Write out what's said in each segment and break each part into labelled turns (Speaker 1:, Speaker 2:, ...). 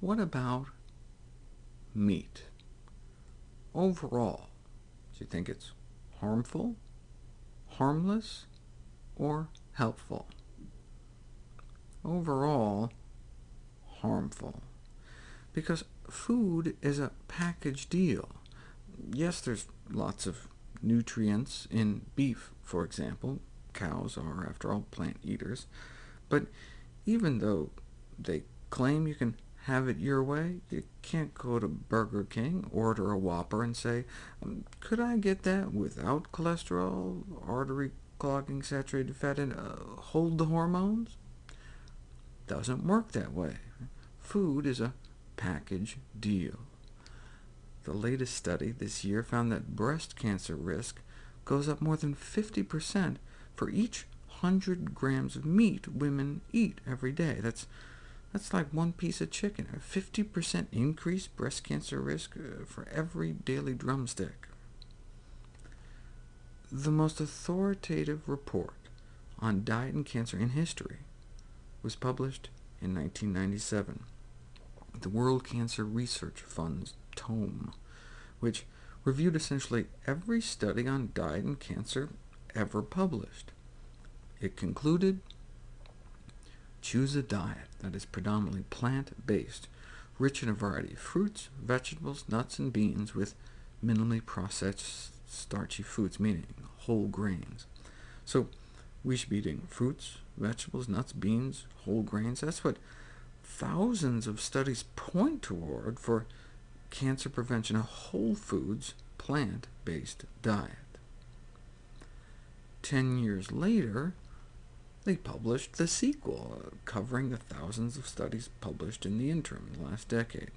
Speaker 1: what about meat? Overall, do you think it's harmful, harmless, or helpful? Overall, harmful, because food is a package deal. Yes, there's lots of nutrients in beef, for example. Cows are, after all, plant eaters. But even though they claim you can have it your way, you can't go to Burger King, order a Whopper, and say, um, could I get that without cholesterol, artery clogging, saturated fat, and uh, hold the hormones? Doesn't work that way. Food is a package deal. The latest study this year found that breast cancer risk goes up more than 50% for each 100 grams of meat women eat every day. That's, that's like one piece of chicken, a 50% increased breast cancer risk uh, for every daily drumstick. The most authoritative report on diet and cancer in history was published in 1997, the World Cancer Research Fund's tome, which reviewed essentially every study on diet and cancer ever published. It concluded, choose a diet that is predominantly plant-based, rich in a variety of fruits, vegetables, nuts, and beans, with minimally processed starchy foods, meaning whole grains. So we should be eating fruits, vegetables, nuts, beans, whole grains. That's what thousands of studies point toward for cancer prevention, a whole foods, plant-based diet. Ten years later, they published the sequel, covering the thousands of studies published in the interim, the last decade.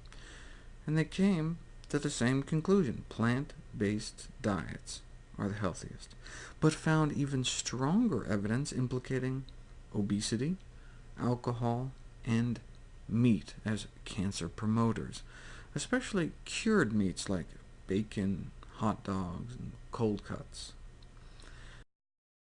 Speaker 1: And they came to the same conclusion. Plant-based diets are the healthiest, but found even stronger evidence implicating obesity, alcohol, and meat as cancer promoters, especially cured meats like bacon, hot dogs, and cold cuts.